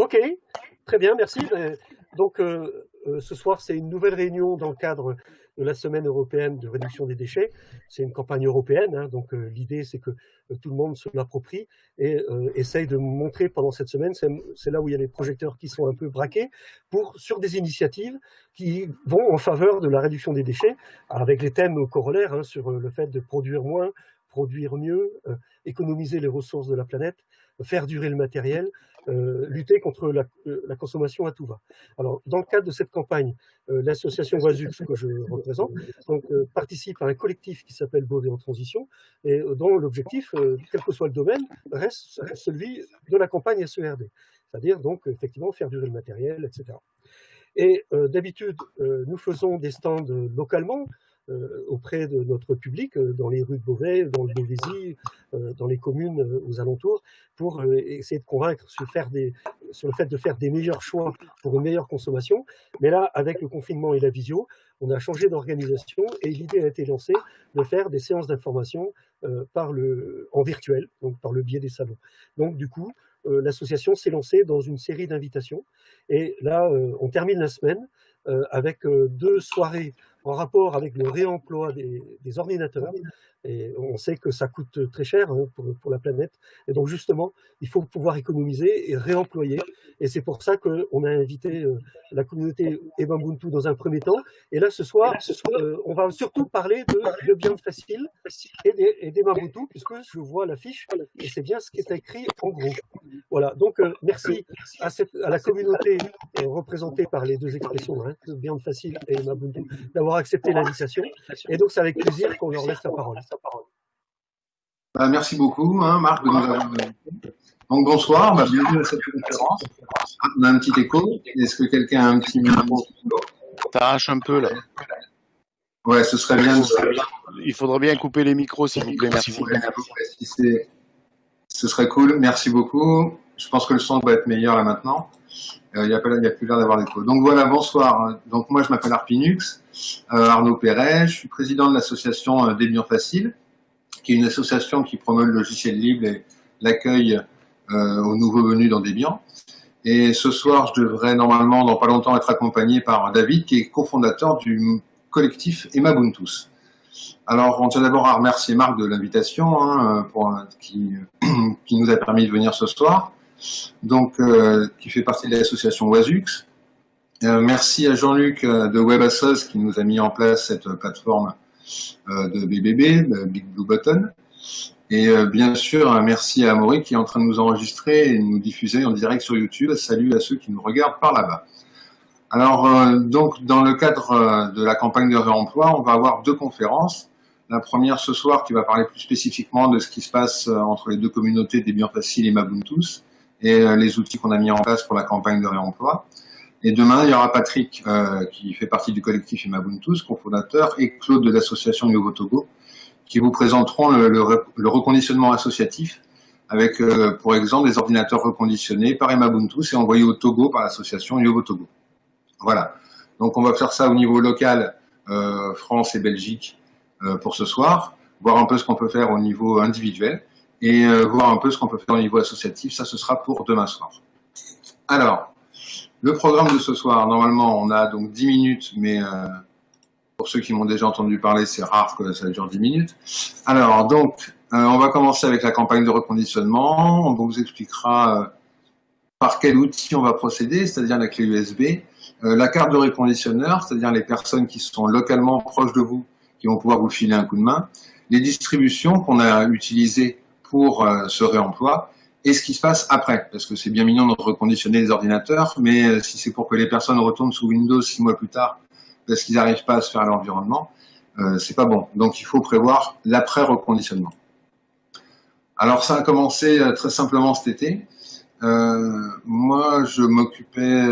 Ok, très bien, merci. Euh, donc, euh, euh, ce soir, c'est une nouvelle réunion dans le cadre de la semaine européenne de réduction des déchets. C'est une campagne européenne, hein, donc l'idée, c'est que tout le monde se l'approprie et essaye de montrer pendant cette semaine, c'est là où il y a les projecteurs qui sont un peu braqués, pour, sur des initiatives qui vont en faveur de la réduction des déchets, avec les thèmes corollaires hein, sur le fait de produire moins, produire mieux, économiser les ressources de la planète, faire durer le matériel, euh, lutter contre la, euh, la, consommation à tout va. Alors, dans le cadre de cette campagne, euh, l'association Oisux, que je représente, participe à un collectif qui s'appelle Beauvais en transition, et dont l'objectif, quel que soit le domaine, reste celui de la campagne SERD, c'est-à-dire donc effectivement faire durer le matériel, etc. Et d'habitude, nous faisons des stands localement, auprès de notre public euh, dans les rues de Beauvais, dans le Beauvaisis, euh, dans les communes aux alentours, pour essayer de convaincre sur, le fait de faire des meilleurs choix pour une meilleure consommation. Mais là, avec le confinement et la visio, on a changé d'organisation et l'idée a été lancée de faire des séances d'information en virtuel, donc par le biais des salons. Donc du coup, l'association s'est lancée dans une série d'invitations et là, on termine la semaine avec deux soirées en rapport avec le réemploi des, ordinateurs. Et on sait que ça coûte très cher hein, pour, la planète. Et donc justement, il faut pouvoir économiser et réemployer. Et c'est pour ça qu'on a invité euh, la communauté Ebambuntu dans un premier temps. Et là, ce soir, euh, on va surtout parler de, de bien facile et des, puisque je vois l'affiche et c'est bien ce qui est écrit en gros. Voilà. Donc euh, merci à, la communauté représentée par les deux expressions, hein, bien facile et Mabuntu, d'avoir accepté l'invitation. Et donc, c'est avec plaisir qu'on leur laisse la parole. Bah, merci beaucoup, hein, Marc, de nous avoir Donc, bonsoir, bah, bienvenue à cette conférence. On a un petit écho. Est-ce que quelqu'un a un petit micro T'arraches un peu, là. Ouais, ce serait bien. Il faudrait bien couper les micros, s'il vous plaît. Merci. ce serait cool. Merci beaucoup. Je pense que le son va être meilleur là maintenant. Euh, il n'y a, a, plus l'air d'avoir d'écho. Donc voilà, bonsoir. Donc moi, je m'appelle Arpinux, euh, Arnaud Perret. Je suis président de l'association euh, Débian Facile, qui est une association qui promeut le logiciel libre et l'accueil euh, aux nouveaux venus dans Debian. Et ce soir, je devrais normalement, dans pas longtemps, être accompagné par David, qui est cofondateur du collectif Emabuntus. Alors, on tient d'abord à remercier Marc de l'invitation, hein, qui, nous a permis de venir ce soir donc euh, qui fait partie de l'association Oisux. Euh, merci à Jean-Luc euh, de WebAssos qui nous a mis en place cette plateforme de BBB, Big Blue Button. Et bien sûr, merci à Amaury qui est en train de nous enregistrer et nous diffuser en direct sur YouTube. Salut à ceux qui nous regardent par là-bas. Alors, donc, dans le cadre de la campagne de réemploi, on va avoir deux conférences. La première ce soir qui va parler plus spécifiquement de ce qui se passe entre les deux communautés des biens faciles et Mabuntus et euh, les outils qu'on a mis en place pour la campagne de réemploi. Et demain, il y aura Patrick, euh, qui fait partie du collectif Imabuntus, cofondateur, et Claude de l'association Nouveau Togo, qui vous présenteront le, le, reconditionnement associatif, avec, euh, pour exemple, des ordinateurs reconditionnés par Imabuntus et envoyés au Togo par l'association Nouveau Togo. Voilà. Donc, on va faire ça au niveau local, euh, France et Belgique, euh, pour ce soir, voir un peu ce qu'on peut faire au niveau individuel et euh, voir un peu ce qu'on peut faire au niveau associatif. Ça, ce sera pour demain soir. Alors, le programme de ce soir, normalement, on a donc 10 minutes, mais euh, pour ceux qui m'ont déjà entendu parler, c'est rare que ça dure 10 minutes. Alors, donc, euh, on va commencer avec la campagne de reconditionnement. On vous expliquera par quel outil on va procéder, c'est-à-dire la clé USB, la carte de reconditionneur, c'est-à-dire les personnes qui sont localement proches de vous, qui vont pouvoir vous filer un coup de main, les distributions qu'on a utilisées pour euh, ce réemploi et ce qui se passe après, parce que c'est bien mignon de reconditionner les ordinateurs, mais euh, si c'est pour que les personnes retournent sous Windows six mois plus tard parce qu'ils n'arrivent pas à se faire l'environnement, euh, c'est pas bon. Donc il faut prévoir l'après-reconditionnement. Alors ça a commencé euh, très simplement cet été. Euh, moi, je m'occupais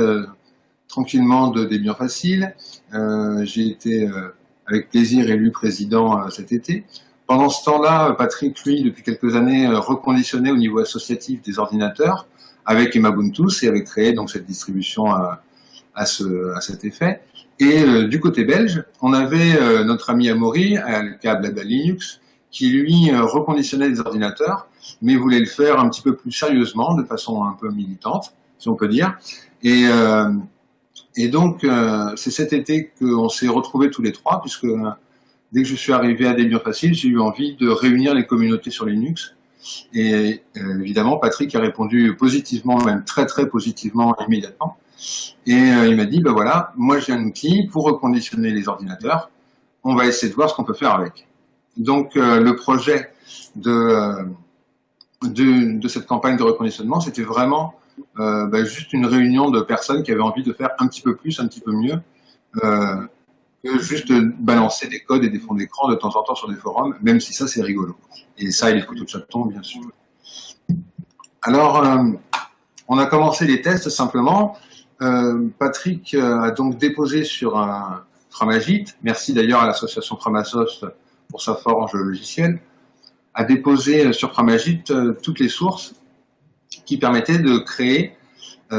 tranquillement de, des biens faciles. J'ai été avec plaisir élu président cet été. Pendant ce temps-là, Patrick, lui, depuis quelques années, euh, reconditionnait au niveau associatif des ordinateurs avec Emabuntus et avait créé donc cette distribution à, à, ce, à cet effet. Et euh, du côté belge, on avait euh, notre ami Amaury, le câble Linux, qui lui reconditionnait des ordinateurs, mais voulait le faire un petit peu plus sérieusement, de façon un peu militante. si on peut dire. Et, et donc, c'est cet été qu'on s'est retrouvés tous les trois, puisque dès que je suis arrivé à Debian Facile, j'ai eu envie de réunir les communautés sur Linux. Et euh, évidemment, Patrick a répondu positivement, même très très positivement immédiatement. Et euh, il m'a dit, ben voilà, moi j'ai un outil pour reconditionner les ordinateurs. On va essayer de voir ce qu'on peut faire avec. Donc euh, le projet de, de, cette campagne de reconditionnement, c'était vraiment ben, juste une réunion de personnes qui avaient envie de faire un petit peu plus, un petit peu mieux, que juste balancer des codes et des fonds d'écran de temps en temps sur des forums, même si ça c'est rigolo. Et ça, il les couteaux de chaton, bien sûr. Alors, euh, on a commencé les tests simplement. Euh, Patrick euh, a donc déposé sur un Tramagit, merci d'ailleurs à l'association Tramasoft pour sa forge logicielle, a déposé sur Tramagit toutes les sources qui permettaient de créer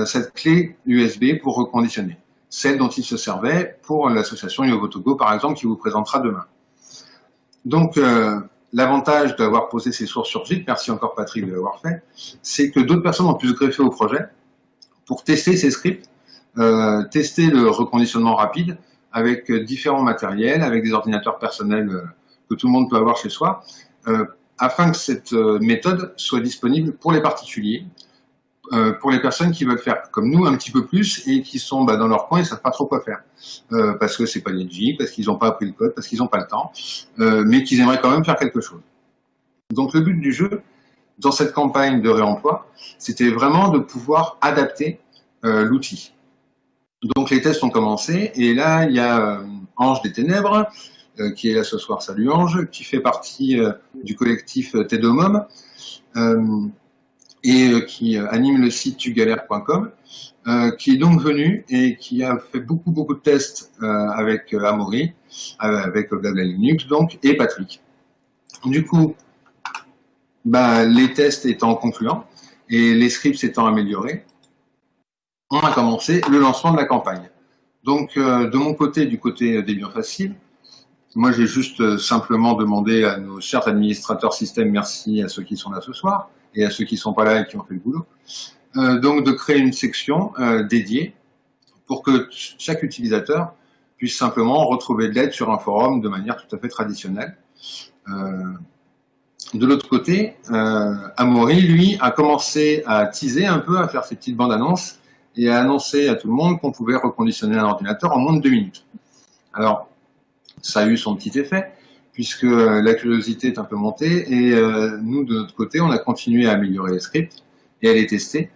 cette clé USB pour reconditionner, celle dont il se servait pour l'association Yovotogo par exemple qui vous présentera demain. Donc l'avantage d'avoir posé ces sources sur Git, merci encore Patrick de l'avoir fait, c'est que d'autres personnes ont pu se greffer au projet pour tester ces scripts, euh, tester le reconditionnement rapide avec différents matériels, avec des ordinateurs personnels euh, que tout le monde peut avoir chez soi, euh, afin que cette euh, méthode soit disponible pour les particuliers, euh, pour les personnes qui veulent faire comme nous un petit peu plus et qui sont bah, dans leur coin et ne savent pas trop quoi faire. Euh, parce que c'est pas G, parce qu'ils n'ont pas appris le code, parce qu'ils n'ont pas le temps, euh, mais qu'ils aimeraient quand même faire quelque chose. Donc le but du jeu, dans cette campagne de réemploi, c'était vraiment de pouvoir adapter l'outil. Donc les tests ont commencé, et là il y a Ange des Ténèbres, qui est là ce soir, salut Ange, qui fait partie du collectif Tedomum, et qui anime le site tugalère.com, euh, qui est donc venu et qui a fait beaucoup beaucoup de tests euh, avec euh, Amaury, avec Blabla Linux donc, et Patrick. Du coup, bah, les tests étant concluants et les scripts étant améliorés, on a commencé le lancement de la campagne. Donc, de mon côté, du côté des liens faciles, moi j'ai juste simplement demandé à nos chers administrateurs système, merci à ceux qui sont là ce soir et à ceux qui ne sont pas là et qui ont fait le boulot, euh, donc de créer une section euh, dédiée pour que chaque utilisateur puisse simplement retrouver de l'aide sur un forum de manière tout à fait traditionnelle. Euh, de l'autre côté, Amaury, lui, a commencé à teaser un peu, à faire ses petites bandes annonces et à annoncer à tout le monde qu'on pouvait reconditionner un ordinateur en moins de deux minutes. Alors, ça a eu son petit effet, puisque la curiosité est un peu montée, et euh, nous, de notre côté, on a continué à améliorer les scripts et à les tester.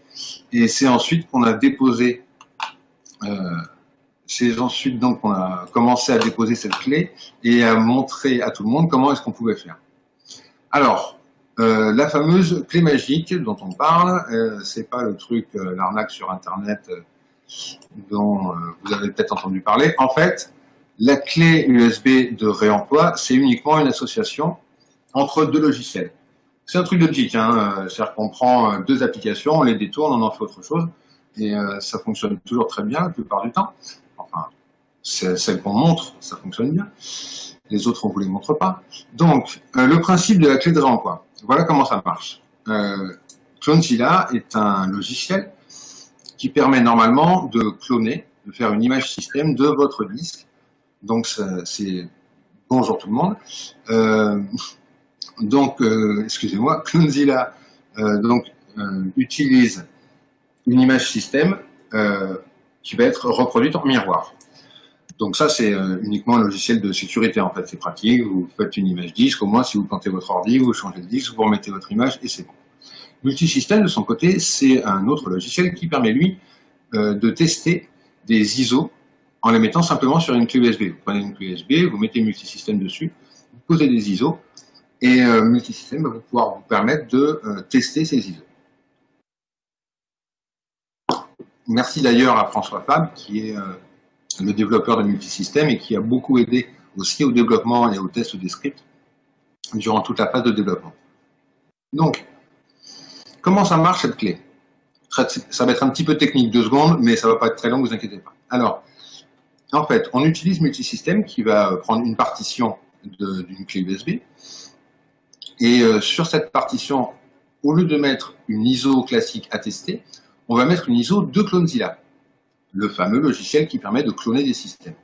Et c'est ensuite qu'on a déposé, euh, c'est ensuite donc qu'on a commencé à déposer cette clé et à montrer à tout le monde comment est-ce qu'on pouvait faire. Alors, euh, la fameuse clé magique dont on parle, euh, c'est pas le truc, euh, l'arnaque sur Internet euh, dont euh, vous avez peut-être entendu parler. En fait, la clé USB de réemploi, c'est uniquement une association entre deux logiciels. C'est un truc logique, hein. Euh, c'est-à-dire qu'on prend euh, deux applications, on les détourne, on en fait autre chose, et euh, ça fonctionne toujours très bien la plupart du temps. Enfin, celle qu'on montre, ça fonctionne bien. Les autres, on ne vous les montre pas. Donc, le principe de la clé de réemploi, voilà comment ça marche. Euh, est un logiciel qui permet normalement de cloner, de faire une image système de votre disque. Donc, c'est bonjour tout le monde. Euh, donc, euh, excusez-moi, Clonezilla euh, donc, euh, utilise une image système euh, qui va être reproduite en miroir. Donc ça, c'est euh, uniquement un logiciel de sécurité, en fait, c'est pratique, vous faites une image disque, au moins si vous plantez votre ordi, vous changez de disque, vous remettez votre image et c'est bon. Multisystème, de son côté, c'est un autre logiciel qui permet, lui, euh, de tester des ISO en les mettant simplement sur une clé USB. Vous prenez une clé USB, vous mettez multisystème dessus, vous posez des ISO, et euh, multisystème va pouvoir vous permettre de euh, tester ces ISO. Merci d'ailleurs à François Fab, qui est euh, le développeur de multisystème et qui a beaucoup aidé aussi au développement et au test des scripts durant toute la phase de développement. Donc, comment ça marche cette clé? Ça va être un petit peu technique, deux secondes, mais ça va pas être très long, vous inquiétez pas. Alors, en fait, on utilise multisystème qui va prendre une partition d'une clé USB et euh, sur cette partition, au lieu de mettre une ISO classique à on va mettre une ISO de Clonezilla, le fameux logiciel qui permet de cloner des systèmes.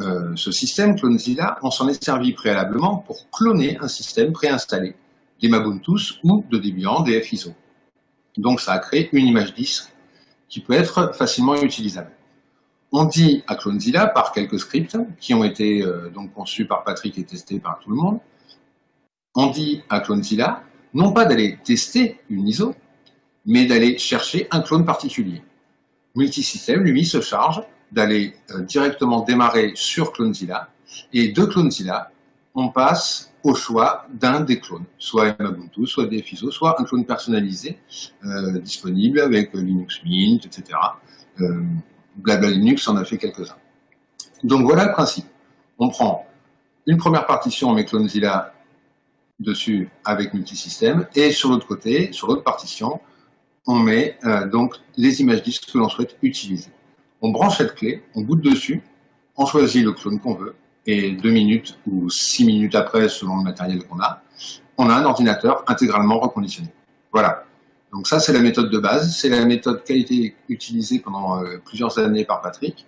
Euh, ce système Clonezilla, on s'en est servi préalablement pour cloner un système préinstallé des ou de Debian, des FISO. Donc ça a créé une image disque qui peut être facilement utilisable. On dit à Clonezilla par quelques scripts qui ont été euh, donc conçus par Patrick et testés par tout le monde. On dit à Clonezilla non pas d'aller tester une ISO, mais d'aller chercher un clone particulier. Multisystème, lui, se charge d'aller euh, directement démarrer sur Clonezilla, et de Clonezilla, on passe au choix d'un des clones, soit Ubuntu, soit DFISO, soit un clone personnalisé, euh, disponible avec Linux Mint, etc. Blabla Linux en a fait quelques-uns. Donc voilà le principe. On prend une première partition, on met Clonezilla dessus avec multisystème, et sur l'autre côté, sur l'autre partition, on met euh, donc les images disques que l'on souhaite utiliser. On branche cette clé, on boot dessus, on choisit le clone qu'on veut, et deux minutes ou six minutes après, selon le matériel qu'on a, on a un ordinateur intégralement reconditionné. Voilà. Donc ça, c'est la méthode de base. C'est la méthode qui a été utilisée pendant euh, plusieurs années par Patrick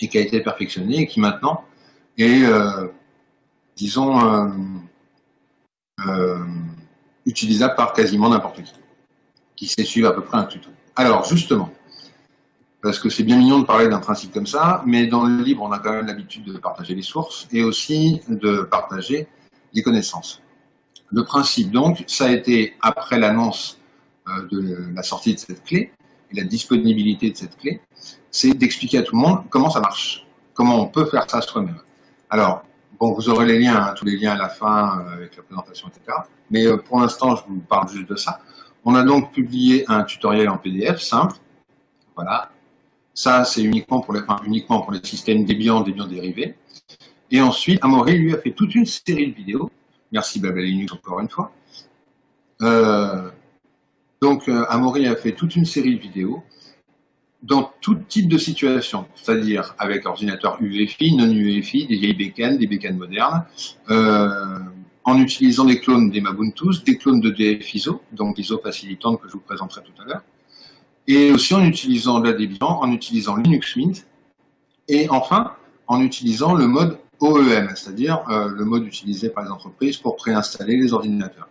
et qui a été perfectionnée et qui maintenant est, euh, disons, euh, utilisable par quasiment n'importe qui, qui sait suivre à peu près un tuto. Alors, justement, parce que c'est bien mignon de parler d'un principe comme ça, mais dans le livre, on a quand même l'habitude de partager les sources et aussi de partager les connaissances. Le principe, donc, ça a été, après l'annonce de la sortie de cette clé et la disponibilité de cette clé, c'est d'expliquer à tout le monde comment ça marche, comment on peut faire ça soi-même. Alors, bon, vous aurez les liens, hein, tous les liens à la fin euh, avec la présentation, etc. Mais euh, pour l'instant, je vous parle juste de ça. On a donc publié un tutoriel en PDF simple, voilà, ça, c'est uniquement pour les, enfin, uniquement pour les systèmes Debian, Debian dérivés. Et ensuite, Amaury, lui, a fait toute une série de vidéos. Merci Blabla Linux encore une fois. Euh, donc, euh, Amaury a fait toute une série de vidéos dans tout type de situation, c'est-à-dire avec ordinateur UEFI, non UEFI, des vieilles bécanes, des bécanes modernes, euh, en utilisant des clones des Mabuntus, des clones de DF-ISO, donc ISO facilitante que je vous présenterai tout à l'heure, et aussi en utilisant la Debian, en utilisant Linux Mint, et enfin en utilisant le mode OEM, c'est-à-dire euh, le mode utilisé par les entreprises pour préinstaller les ordinateurs.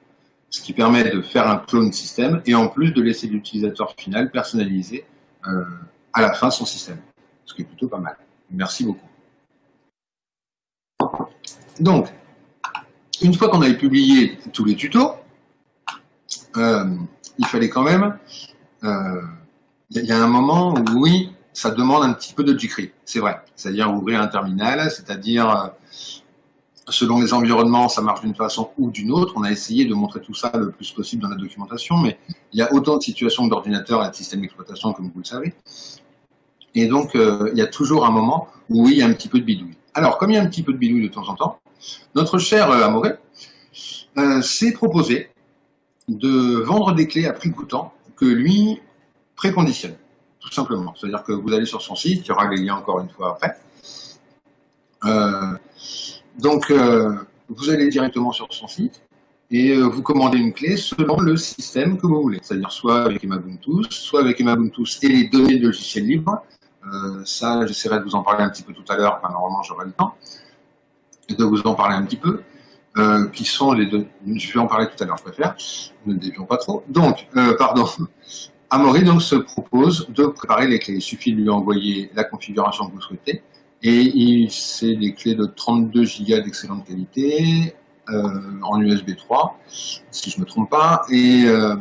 Ce qui permet de faire un clone système et en plus de laisser l'utilisateur final personnaliser euh, à la fin son système. Ce qui est plutôt pas mal. Merci beaucoup. Donc, une fois qu'on avait publié tous les tutos, euh, il fallait quand même il y a un moment où, oui, ça demande un petit peu de jQuery, c'est vrai. C'est-à-dire ouvrir un terminal, c'est-à-dire, euh, selon les environnements, ça marche d'une façon ou d'une autre. On a essayé de montrer tout ça le plus possible dans la documentation, mais il y a autant de situations d'ordinateur et de système d'exploitation, comme vous le savez. Et donc, euh, il y a toujours un moment où, oui, il y a un petit peu de bidouille. Alors, comme il y a un petit peu de bidouille de temps en temps, notre cher euh, Amoré s'est proposé de vendre des clés à prix coûtant que lui préconditionne, tout simplement. C'est-à-dire que vous allez sur son site, il y aura les liens encore une fois après. Euh, donc, euh, vous allez directement sur son site et euh, vous commandez une clé selon le système que vous voulez, c'est-à-dire soit avec Emabuntus, soit avec Emabuntus et les données de logiciels libres. ça, j'essaierai de vous en parler un petit peu tout à l'heure, normalement j'aurai le temps, de vous en parler un petit peu. qui sont les deux, je vais en parler tout à l'heure, je préfère, ne dévions pas trop. Donc, pardon, Amaury donc se propose de préparer les clés. Il suffit de lui envoyer la configuration que vous souhaitez et c'est des clés de 32 Go d'excellente qualité euh, en USB 3, si je ne me trompe pas, et euh,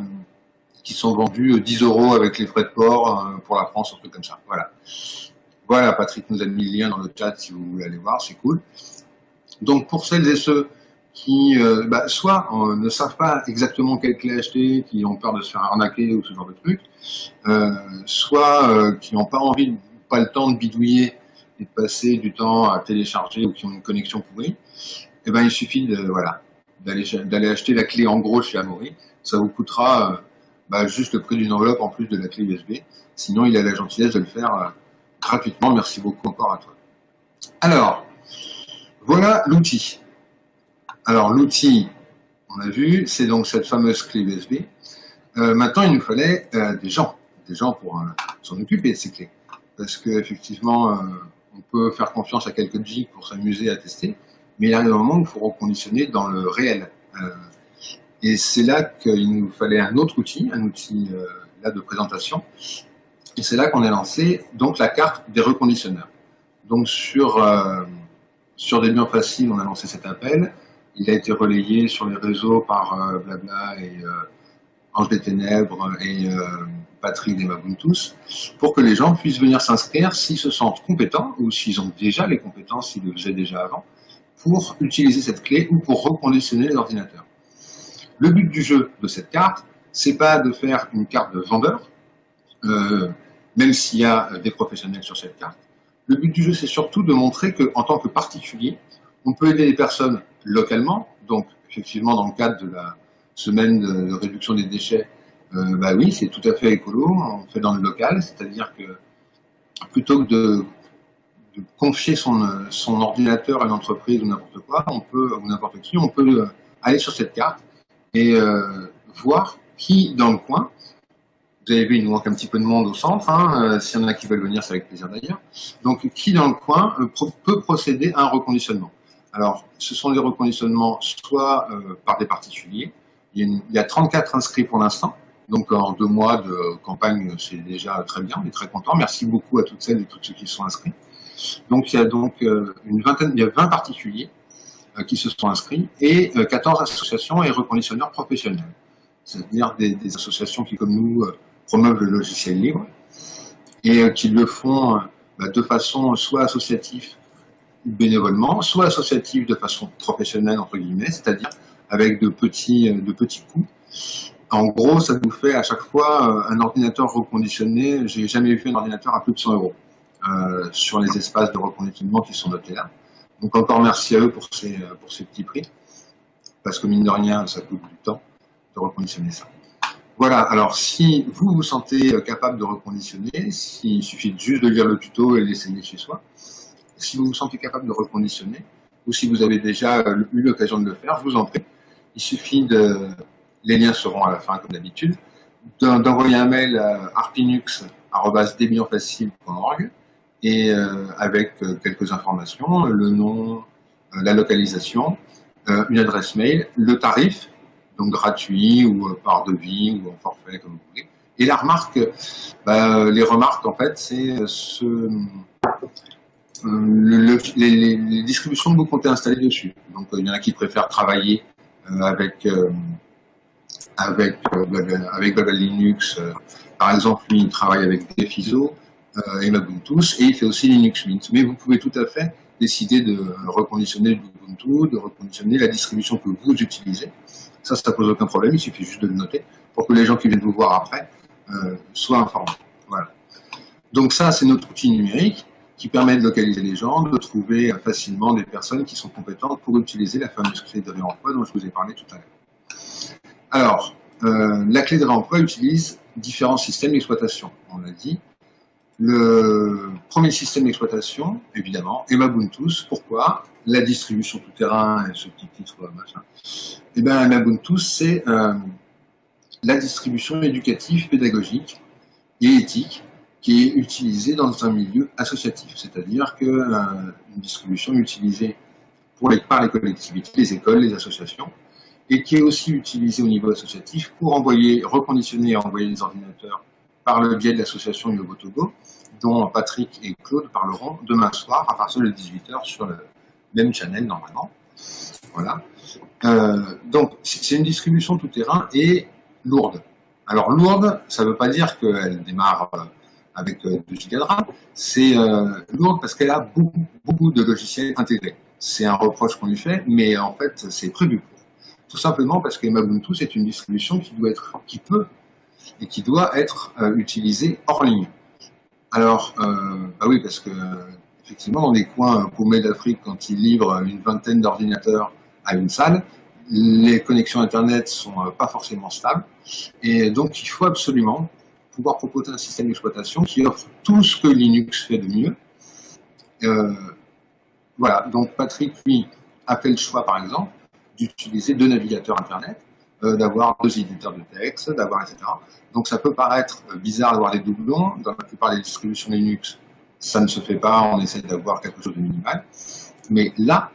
qui sont vendus 10 euros avec les frais de port euh, pour la France, un truc comme ça. Voilà. Voilà, Patrick nous a mis le lien dans le chat si vous voulez aller voir, c'est cool. Donc pour celles et ceux qui euh, bah, soit euh, ne savent pas exactement quelle clé acheter, qui ont peur de se faire arnaquer ou ce genre de truc, euh, soit qui n'ont pas envie, pas le temps de bidouiller et de passer du temps à télécharger ou qui ont une connexion pourrie, eh ben il suffit de voilà d'aller acheter la clé en gros chez Amaury. Ça vous coûtera bah, juste le prix d'une enveloppe en plus de la clé USB. Sinon, il a la gentillesse de le faire gratuitement. Merci beaucoup encore à toi. Alors, voilà l'outil. Alors l'outil, on a vu, c'est donc cette fameuse clé USB. maintenant, il nous fallait des gens, des gens pour s'en occuper de ces clés. Parce qu'effectivement, on peut faire confiance à quelques geeks pour s'amuser à tester, mais il arrive un moment où il faut reconditionner dans le réel. et c'est là qu'il nous fallait un autre outil, un outil là de présentation, et c'est là qu'on a lancé donc la carte des reconditionneurs. Donc sur, euh, sur Debian Facile, on a lancé cet appel. Il a été relayé sur les réseaux par euh, Blabla et euh, Ange des Ténèbres et Patrick des Mabuntus pour que les gens puissent venir s'inscrire s'ils se sentent compétents ou s'ils ont déjà les compétences, s'ils le faisaient déjà avant, pour utiliser cette clé ou pour reconditionner les ordinateurs. Le but du jeu de cette carte, c'est pas de faire une carte de vendeur, euh, même s'il y a des professionnels sur cette carte. Le but du jeu, c'est surtout de montrer qu'en tant que particulier, on peut aider les personnes localement. Donc, effectivement, dans le cadre de la semaine de, réduction des déchets, euh, bah oui, c'est tout à fait écolo. On fait dans le local, c'est-à-dire que plutôt que de, confier son, ordinateur à une entreprise ou n'importe quoi, on peut ou n'importe qui, on peut aller sur cette carte et euh, voir qui dans le coin vous avez vu, il nous manque un petit peu de monde au centre. Hein. Euh, s'il y en a qui veulent venir, c'est avec plaisir d'ailleurs. Donc, qui dans le coin euh, peut procéder à un reconditionnement Alors, ce sont des reconditionnements soit euh, par des particuliers. Il y, a 34 inscrits pour l'instant. Donc, en deux mois de campagne, c'est déjà très bien. On est très content. Merci beaucoup à toutes celles et tous ceux qui sont inscrits. Donc, il y a donc une vingtaine, il y a 20 particuliers qui se sont inscrits et 14 associations et reconditionneurs professionnels. C'est-à-dire des, associations qui, comme nous, promeuvent le logiciel libre et euh, qui le font euh, bah, de façon soit associative bénévolement, soit associative de façon professionnelle, entre guillemets, c'est-à-dire avec de petits, euh, de petits coûts. En gros, ça nous fait à chaque fois un ordinateur reconditionné. J'ai jamais vu un ordinateur à plus de 100 euros euh, sur les espaces de reconditionnement qui sont notés là. Donc encore merci à eux pour ces, pour ces petits prix, parce que mine de rien, ça coûte du temps de reconditionner ça. Voilà, alors si vous vous sentez euh, capable de reconditionner, il suffit juste de lire le tuto et l'essayer chez soi. Si vous vous sentez capable de reconditionner, ou si vous avez déjà euh, eu l'occasion de le faire, je vous en prie. Il suffit de, les liens seront à la fin comme d'habitude, d'envoyer un mail à arpinux.debianfacile.org et euh, avec quelques informations, le nom, la localisation, une adresse mail, le tarif, donc gratuit ou euh, par devis ou en forfait, comme vous voulez. Et la remarque, bah, les remarques, en fait, c'est euh, ce, euh, les, distributions que vous comptez installer dessus. Donc, il y en a qui préfèrent travailler avec, avec, avec Babel Linux. par exemple, lui, il travaille avec Defiso et Ubuntu, et il fait aussi Linux Mint. Mais vous pouvez tout à fait décider de reconditionner Ubuntu, de reconditionner la distribution que vous utilisez. Ça, ça pose aucun problème, il suffit juste de le noter pour que les gens qui viennent vous voir après euh, soient informés. Voilà. Donc ça, c'est notre outil numérique qui permet de localiser les gens, de trouver facilement des personnes qui sont compétentes pour utiliser la fameuse clé de réemploi dont je vous ai parlé tout à l'heure. Alors, euh, la clé de réemploi utilise différents systèmes d'exploitation, on l'a dit. Le premier système d'exploitation, évidemment, est Mabuntus. Pourquoi? La distribution tout-terrain et ce petit titre, machin. Eh bien, Mabuntus, c'est euh, la distribution éducative, pédagogique et éthique qui est utilisée dans un milieu associatif. C'est-à-dire qu'une euh, distribution utilisée pour par les collectivités, les écoles, les associations, et qui est aussi utilisée au niveau associatif pour envoyer, reconditionner et envoyer les ordinateurs par le biais de l'association Yogo Togo, dont Patrick et Claude parleront demain soir à partir de 18h sur le même channel normalement. Voilà. Euh, donc, c'est une distribution tout-terrain et lourde. Alors, lourde, ça ne veut pas dire qu'elle démarre euh, avec 2 euh, Go de RAM, c'est lourde parce qu'elle a beaucoup, beaucoup de logiciels intégrés. C'est un reproche qu'on lui fait, mais en fait, c'est prévu. Tout simplement parce que Ubuntu, c'est une distribution qui doit être, peut et qui doit être euh, utilisé hors ligne. Alors, euh, bah oui, parce que effectivement, dans les coins paumés d'Afrique, quand ils livrent une vingtaine d'ordinateurs à une salle, les connexions Internet sont euh, pas forcément stables. Et donc, il faut absolument pouvoir proposer un système d'exploitation qui offre tout ce que Linux fait de mieux. Voilà, donc Patrick, lui, a fait le choix, par exemple, d'utiliser deux navigateurs Internet d'avoir deux éditeurs de texte, d'avoir etc. Donc ça peut paraître bizarre d'avoir des doublons. Dans la plupart des distributions Linux, ça ne se fait pas, on essaie d'avoir quelque chose de minimal. Mais là,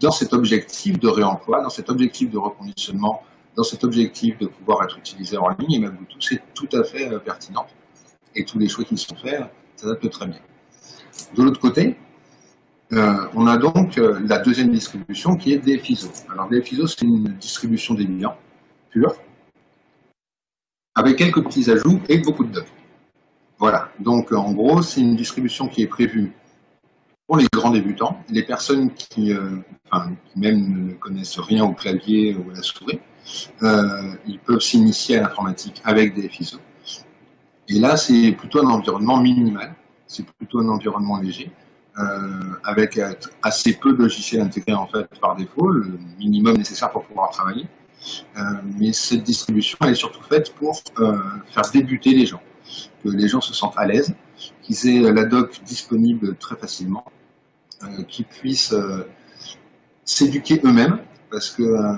dans cet objectif de réemploi, dans cet objectif de reconditionnement, dans cet objectif de pouvoir être utilisé en ligne, et même tout, c'est tout à fait euh, pertinent. Et tous les choix qui sont faits, peut très bien. De l'autre côté, euh, on a donc euh, la deuxième distribution qui est DFISO. Alors DFISO, c'est une distribution des biens pure, avec quelques petits ajouts et beaucoup de bugs. Voilà, donc en gros, c'est une distribution qui est prévue pour les grands débutants, les personnes qui, euh, enfin, qui même ne connaissent rien au clavier ou à la souris, euh, ils peuvent s'initier à l'informatique avec des FISO. Et là, c'est plutôt un environnement minimal, c'est plutôt un environnement léger, euh, avec assez peu de logiciels intégrés en fait par défaut, le minimum nécessaire pour pouvoir travailler. Euh, mais cette distribution, elle est surtout faite pour euh, faire débuter les gens, que les gens se sentent à l'aise, qu'ils aient la doc disponible très facilement, euh, qui puissent euh, s'éduquer eux-mêmes, parce que euh,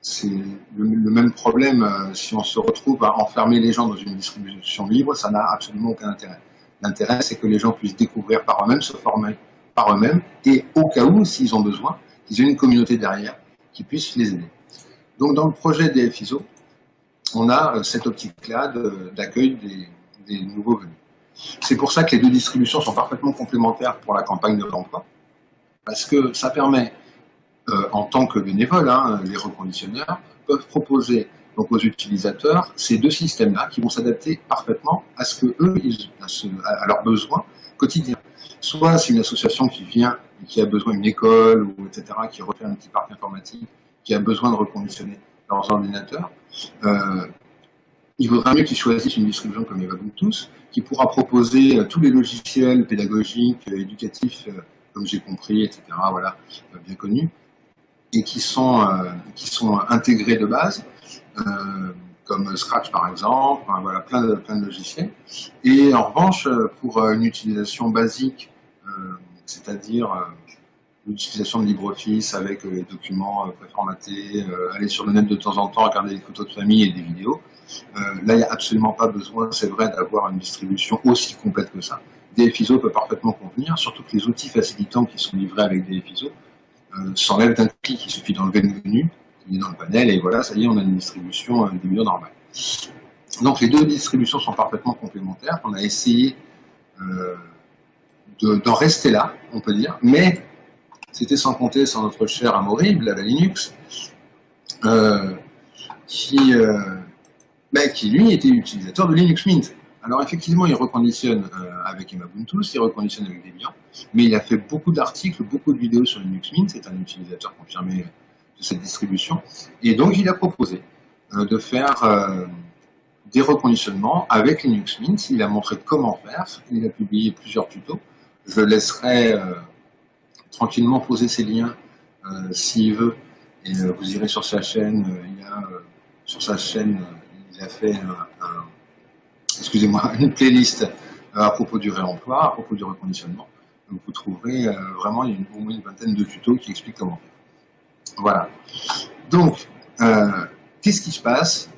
c'est le, même problème si on se retrouve à enfermer les gens dans une distribution libre, ça n'a absolument aucun intérêt. L'intérêt, c'est que les gens puissent découvrir par eux-mêmes, se former par eux-mêmes, et au cas où, s'ils ont besoin, qu'ils aient une communauté derrière qui puisse les aider. Donc, dans le projet des FISO, on a cette optique-là d'accueil des, des nouveaux venus. C'est pour ça que les deux distributions sont parfaitement complémentaires pour la campagne de l'emploi, parce que ça permet, euh, en tant que bénévole, hein, les reconditionneurs peuvent proposer donc aux utilisateurs ces deux systèmes-là qui vont s'adapter parfaitement à ce que eux, à, leurs besoins quotidiens. Soit c'est une association qui vient qui a besoin d'une école ou etc. qui refait un petit parc informatique, qui a besoin de reconditionner leurs ordinateurs. Euh, il vaudrait mieux qu'ils choisissent une distribution comme tous, qui pourra proposer euh, tous les logiciels pédagogiques, euh, éducatifs, comme j'ai compris, etc., voilà, bien connus, et qui sont, qui sont intégrés de base, comme Scratch par exemple, voilà, plein de, plein de logiciels. Et en revanche, pour une utilisation basique, c'est-à-dire l'utilisation de LibreOffice avec les documents préformatés, aller sur le net de temps en temps, regarder des photos de famille et des vidéos, euh, là, il n'y a absolument pas besoin, c'est vrai, d'avoir une distribution aussi complète que ça. DFISO peut parfaitement convenir, surtout que les outils facilitants qui sont livrés avec DFISO euh, s'enlèvent d'un clic, il suffit d'enlever le menu, est dans le panel, et voilà, ça y est, on a une distribution euh, des milieux normale. Donc les deux distributions sont parfaitement complémentaires, on a essayé euh, d'en rester là, on peut dire, mais c'était sans compter sur notre cher Amaury, la Linux, euh, qui, euh, ben, qui lui était utilisateur de Linux Mint. Alors effectivement, il reconditionne avec Ubuntu, il reconditionne avec Debian, mais il a fait beaucoup d'articles, beaucoup de vidéos sur Linux Mint, c'est un utilisateur confirmé de cette distribution, et donc il a proposé euh, de faire euh, des reconditionnements avec Linux Mint, il a montré comment faire, il a publié plusieurs tutos, je laisserai euh, tranquillement poser ses liens s'il veut, et vous irez sur sa chaîne, il y a sur sa chaîne il a fait excusez-moi, une playlist à propos du réemploi, à propos du reconditionnement. Vous trouverez vraiment une, au moins une vingtaine de tutos qui expliquent comment faire. Voilà. Donc, euh, qu'est-ce qui se passe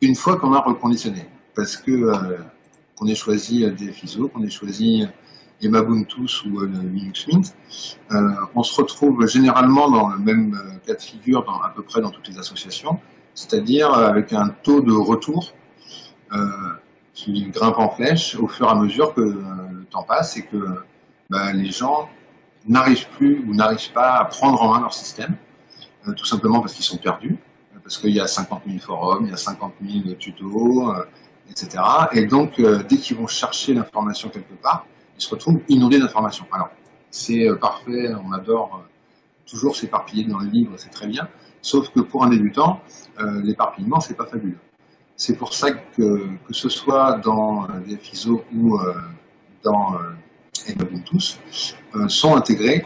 une fois qu'on a reconditionné? Parce que qu'on ait choisi des FISO, qu'on ait choisi Emabuntus ou Linux Mint, on se retrouve généralement dans le même cas de figure à peu près dans toutes les associations, c'est-à-dire avec un taux de retour euh, qui grimpe en flèche au fur et à mesure que euh, le temps passe et que bah, les gens n'arrivent plus ou n'arrivent pas à prendre en main leur système, euh, tout simplement parce qu'ils sont perdus, parce qu'il y a 50 000 forums, il y a 50 000 tutos, etc. Et donc, dès qu'ils vont chercher l'information quelque part, ils se retrouvent inondés d'informations. Alors, c'est parfait, on adore toujours s'éparpiller dans le livre, c'est très bien, sauf que pour un débutant, euh, l'éparpillement, c'est pas fabuleux. C'est pour ça que, que ce soit dans euh, FISO ou euh, dans Ubuntu, sont intégrés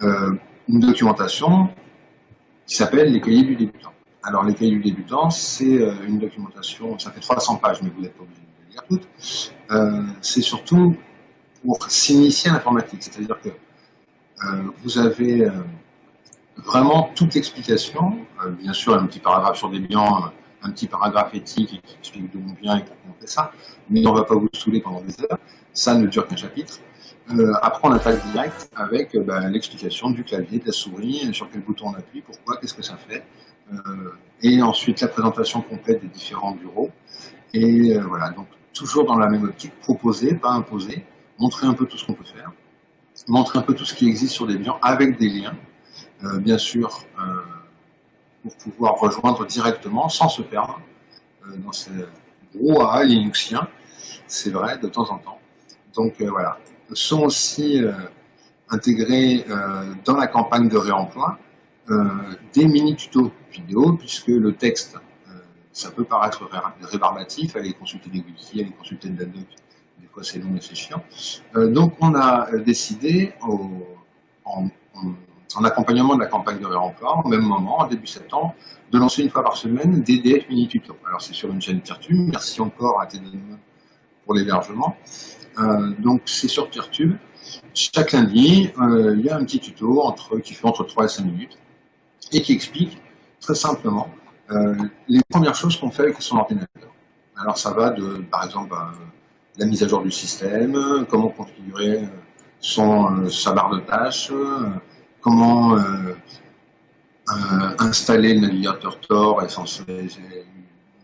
une documentation qui s'appelle les cahiers du débutant. Alors les cahiers du débutant, c'est une documentation, ça fait 300 pages, mais vous n'êtes pas obligé de lire toutes. c'est surtout pour s'initier à l'informatique, c'est-à-dire que vous avez vraiment toute l'explication, bien sûr un petit paragraphe sur des biens, un petit paragraphe éthique qui explique d'où on vient et pourquoi on fait ça, mais on ne va pas vous saouler pendant des heures, ça ne dure qu'un chapitre. Euh, après, on attaque direct avec euh, ben, l'explication du clavier, de la souris, sur quel bouton on appuie, pourquoi, qu'est-ce que ça fait. Euh, et ensuite, la présentation complète des différents bureaux. Et voilà, donc toujours dans la même optique, proposer, pas imposer, montrer un peu tout ce qu'on peut faire, montrer un peu tout ce qui existe sur des biens avec des liens, bien sûr, pour pouvoir rejoindre directement sans se perdre dans ces brouhaha linuxien, c'est vrai, de temps en temps. Donc voilà, sont aussi euh, intégrés euh, dans la campagne de réemploi euh, des mini-tutos vidéo, puisque le texte, ça peut paraître rébarbatif, aller consulter des wikis, aller consulter de la doc, des fois c'est long et c'est chiant. donc on a décidé, en, accompagnement de la campagne de réemploi, au même moment, en début septembre, de lancer une fois par semaine des DF mini-tutos. Alors c'est sur une chaîne Tirtube, merci encore à TD pour l'hébergement. Euh, donc c'est sur Peertube. Chaque lundi, euh, il y a un petit tuto qui fait entre 3 et 5 minutes et qui explique très simplement euh, les premières choses qu'on fait avec son ordinateur. Alors ça va de, par exemple, la mise à jour du système, comment configurer son, sa barre de tâches, comment installer le navigateur Tor et censé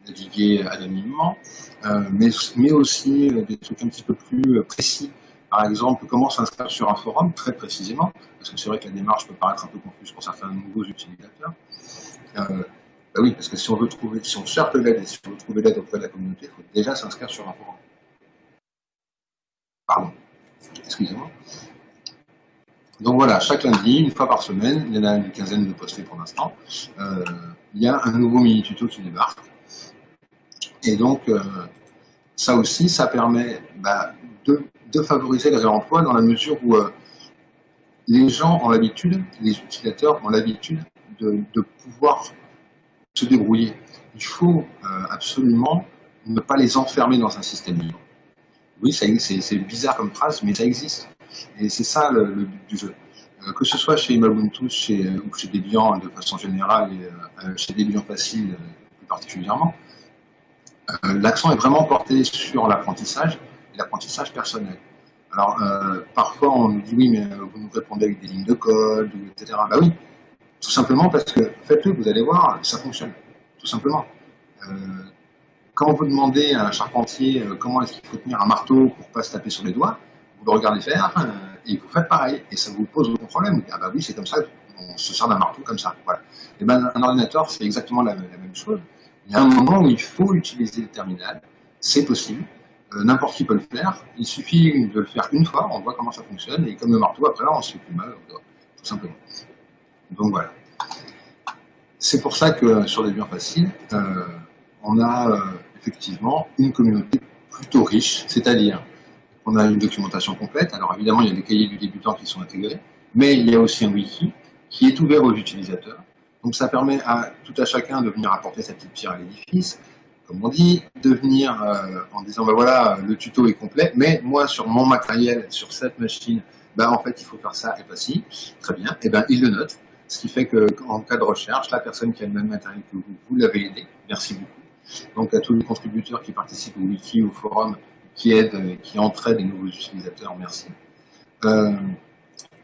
naviguer anonymement, euh, mais, aussi euh, des trucs un petit peu plus euh, précis. Par exemple, comment s'inscrire sur un forum, très précisément, parce que c'est vrai que la démarche peut paraître un peu confuse pour certains nouveaux utilisateurs. Euh, bah oui, parce que si on veut trouver, si on cherche de l'aide si on veut trouver l'aide auprès de la communauté, il faut déjà s'inscrire sur un forum. Pardon, excusez-moi. Donc voilà, chaque lundi, une fois par semaine, il y en a une quinzaine de postés pour l'instant, euh, il y a un nouveau mini-tuto qui débarque. Et donc, euh, ça aussi, ça permet bah, de, favoriser le réemploi dans la mesure où euh, les gens ont l'habitude, les utilisateurs ont l'habitude de, pouvoir se débrouiller. Il faut absolument ne pas les enfermer dans un système libre. Oui, c'est bizarre comme phrase, mais ça existe. Et c'est ça le, but du jeu. que ce soit chez Ubuntu chez, ou chez Debian de façon générale, et chez Debian Facile plus particulièrement, euh, l'accent est vraiment porté sur l'apprentissage et l'apprentissage personnel. Alors, euh, parfois, on nous dit, oui, mais euh, vous nous répondez avec des lignes de code, etc. Bah oui, tout simplement parce que faites-le, vous allez voir, ça fonctionne, tout simplement. quand vous demandez à un charpentier comment est-ce qu'il faut tenir un marteau pour ne pas se taper sur les doigts, vous regardez faire et vous faites pareil, et ça vous pose aucun problème. Ah bah oui, c'est comme ça, on se sert d'un marteau comme ça. Voilà. Et ben, un ordinateur, c'est exactement la, même chose. Il y a un moment où il faut utiliser le terminal, c'est possible, euh, n'importe qui peut le faire, il suffit de le faire une fois, on voit comment ça fonctionne, et comme le marteau, après là, on se fait plus mal, tout simplement. Donc voilà. C'est pour ça que sur des biens faciles, euh, on a euh, effectivement une communauté plutôt riche, c'est-à-dire qu'on a une documentation complète, alors évidemment il y a des cahiers du débutant qui sont intégrés, mais il y a aussi un wiki qui est ouvert aux utilisateurs, donc ça permet à tout à chacun de venir apporter sa petite pierre à l'édifice, comme on dit, de venir euh, en disant ben voilà, le tuto est complet, mais moi sur mon matériel, sur cette machine, ben en fait il faut faire ça et pas ci, très bien, et ben il le note, ce qui fait qu'en cas de recherche, la personne qui a le même matériel que vous, vous l'avez aidé, merci beaucoup. Donc à tous les contributeurs qui participent au wiki, au forum, qui aident, qui entraident les nouveaux utilisateurs, merci. Euh,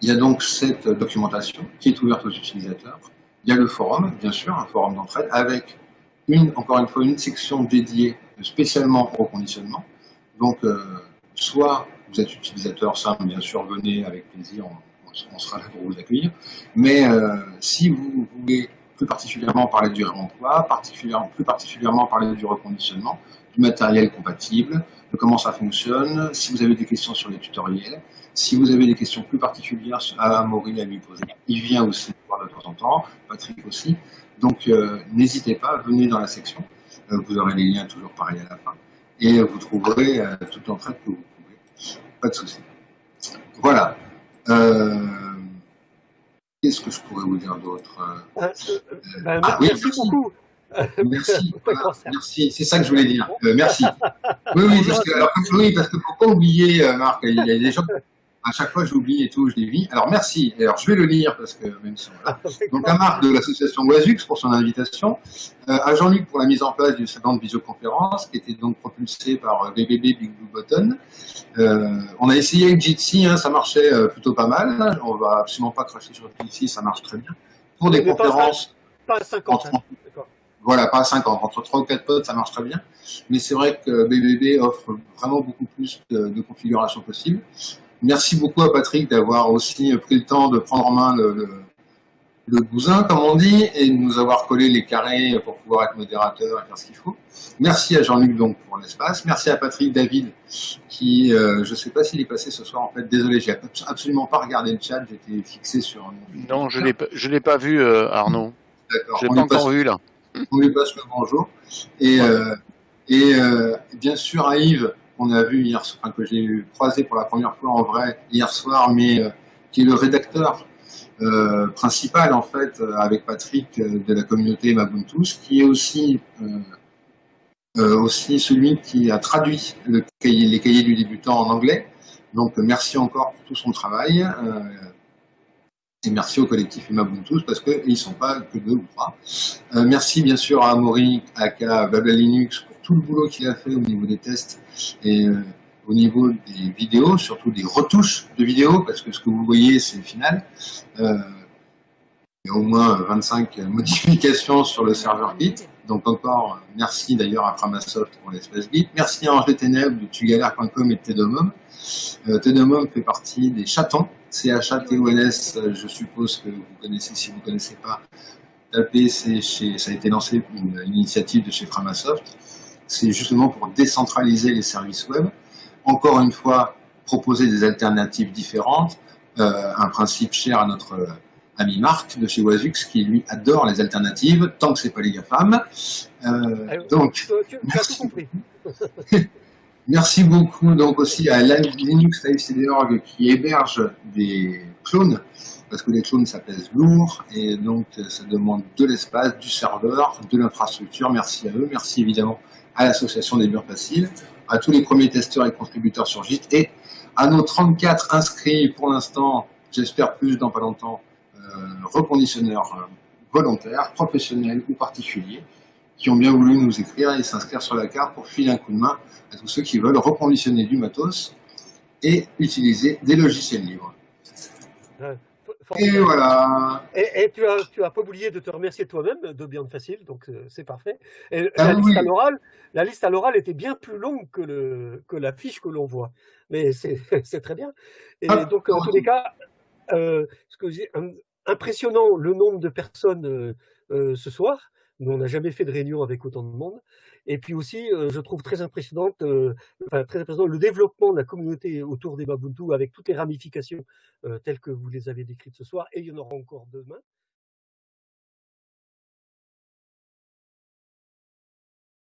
il y a donc cette documentation qui est ouverte aux utilisateurs. Il y a le forum, bien sûr, un forum d'entraide, avec une, encore une fois, une section dédiée spécialement au conditionnement. Donc, euh, soit vous êtes utilisateur simple, bien sûr, venez avec plaisir, on, sera là pour vous accueillir. Mais euh, si vous voulez plus particulièrement parler du réemploi, particulièrement, plus particulièrement parler du reconditionnement, du matériel compatible, de comment ça fonctionne, si vous avez des questions sur les tutoriels, si vous avez des questions plus particulières à Maurice à lui poser, il vient aussi voir de temps en temps, Patrick aussi. Donc euh, n'hésitez pas, venez dans la section, euh, vous aurez les liens toujours pareil à la fin, et vous trouverez euh, toute l'entraide que vous pouvez. Pas de souci. Voilà. Qu'est-ce que je pourrais vous dire d'autre ben, ah, Merci beaucoup. Merci, merci. c'est ça que je voulais dire. merci. Oui, oui, parce que, alors, oui, parce que faut pas oublier, Marc, il y a des gens À chaque fois, j'oublie et tout, je les vis. Alors, merci. Alors, je vais le lire parce que même si voilà. Donc, à Marc de l'association Oisux pour son invitation, euh, à Jean-Luc pour la mise en place du salon de visioconférence qui était donc propulsé par BBB Big Blue Button. Euh, on a essayé avec Jitsi, hein, ça marchait euh, plutôt pas mal. On va absolument pas cracher sur Jitsi, ça marche très bien. Pour des conférences. Pas à 50. Entre, hein. Voilà, pas à 50. Entre 3 ou 4 potes, ça marche très bien. Mais c'est vrai que BBB offre vraiment beaucoup plus de, de configurations possibles. Merci beaucoup à Patrick d'avoir aussi pris le temps de prendre en main le, le, le, bousin, comme on dit, et de nous avoir collé les carrés pour pouvoir être modérateur et faire ce qu'il faut. Merci à Jean-Luc donc pour l'espace. Merci à Patrick David qui, euh, je ne sais pas s'il est passé ce soir en fait. Désolé, j'ai absolument pas regardé le chat. J'étais fixé sur. Non, je l'ai je l'ai pas vu, euh, Arnaud. D'accord. Je l'ai pas encore vu là. On lui passe le bonjour. Et, euh, et euh, bien sûr à Yves qu'on a vu hier, enfin, que j'ai croisé pour la première fois en vrai hier soir, mais euh, qui est le rédacteur principal en fait avec Patrick de la communauté Mabuntus, qui est aussi aussi celui qui a traduit le cahier, les cahiers du débutant en anglais. Donc merci encore pour tout son travail. Merci au collectif Mabuntus parce qu'ils ne sont pas que deux ou trois. merci bien sûr à Amaury, Aka, Babel Linux tout le boulot qu'il a fait au niveau des tests et euh, au niveau des vidéos, surtout des retouches de vidéos, parce que ce que vous voyez, c'est le final. Euh, il y a au moins 25 modifications sur le serveur Git. Donc encore, merci d'ailleurs à Framasoft pour l'espace Git. Merci à Ange des Ténèbres de tugalère.com et de Tedomum. Euh, Tedomum fait partie des chatons, C-H-A-T-O-N-S, je suppose que vous connaissez, si vous ne connaissez pas, tapez, chez, ça a été lancé une, une initiative de chez Framasoft c'est justement pour décentraliser les services web. Encore une fois, proposer des alternatives différentes, euh, un principe cher à notre euh, ami Marc de chez Wazux qui lui adore les alternatives tant que c'est pas les GAFAM. Euh, donc, tu, tu as tout compris. merci beaucoup donc aussi à Linux LiveCD.org qui héberge des clones parce que les clones ça pèse lourd et donc ça demande de l'espace, du serveur, de l'infrastructure. Merci à eux. Merci évidemment à l'association des murs faciles, à tous les premiers testeurs et contributeurs sur Git et à nos 34 inscrits pour l'instant, j'espère plus dans pas longtemps, euh, reconditionneurs euh, volontaires, professionnels ou particuliers, qui ont bien voulu nous écrire et s'inscrire sur la carte pour filer un coup de main à tous ceux qui veulent reconditionner du matos et utiliser des logiciels libres. Et voilà. Et, tu as, tu as pas oublié de te remercier toi-même de Beyond Facile, donc euh, c'est parfait. Et ah la, liste à l'oral, la liste à l'oral était bien plus longue que, le, que la fiche que l'on voit. Mais c'est très bien. Et ah, donc, en tous les cas, euh, ce que impressionnant le nombre de personnes euh, euh ce soir. Nous, on n'a jamais fait de réunion avec autant de monde. Et puis aussi, euh, je trouve très impressionnante, euh, enfin, très impressionnant le développement de la communauté autour des Babuntu avec toutes les ramifications euh, telles que vous les avez décrites ce soir, et il y en aura encore demain.